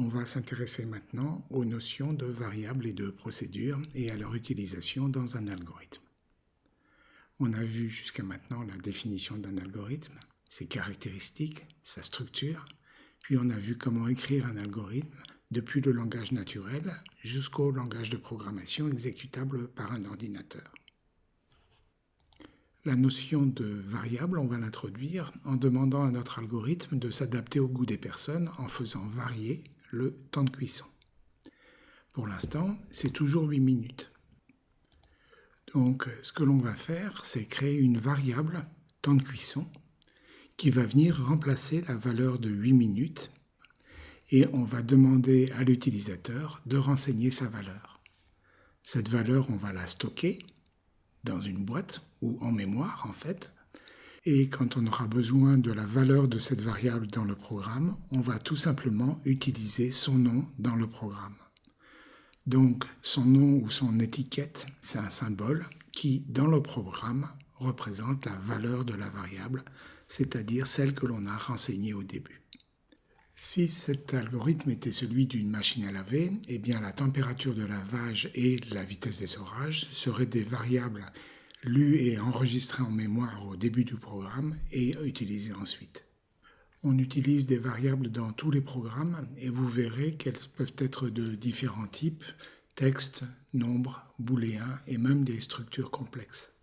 On va s'intéresser maintenant aux notions de variables et de procédures et à leur utilisation dans un algorithme. On a vu jusqu'à maintenant la définition d'un algorithme, ses caractéristiques, sa structure, puis on a vu comment écrire un algorithme depuis le langage naturel jusqu'au langage de programmation exécutable par un ordinateur. La notion de variable, on va l'introduire en demandant à notre algorithme de s'adapter au goût des personnes en faisant varier le temps de cuisson. Pour l'instant, c'est toujours 8 minutes. Donc, ce que l'on va faire, c'est créer une variable temps de cuisson qui va venir remplacer la valeur de 8 minutes et on va demander à l'utilisateur de renseigner sa valeur. Cette valeur, on va la stocker dans une boîte ou en mémoire en fait. Et quand on aura besoin de la valeur de cette variable dans le programme, on va tout simplement utiliser son nom dans le programme. Donc son nom ou son étiquette, c'est un symbole qui, dans le programme, représente la valeur de la variable, c'est-à-dire celle que l'on a renseignée au début. Si cet algorithme était celui d'une machine à laver, eh bien la température de lavage et la vitesse d'essorage seraient des variables lues et enregistrées en mémoire au début du programme et utilisées ensuite. On utilise des variables dans tous les programmes et vous verrez qu'elles peuvent être de différents types, texte, nombre, booléen et même des structures complexes.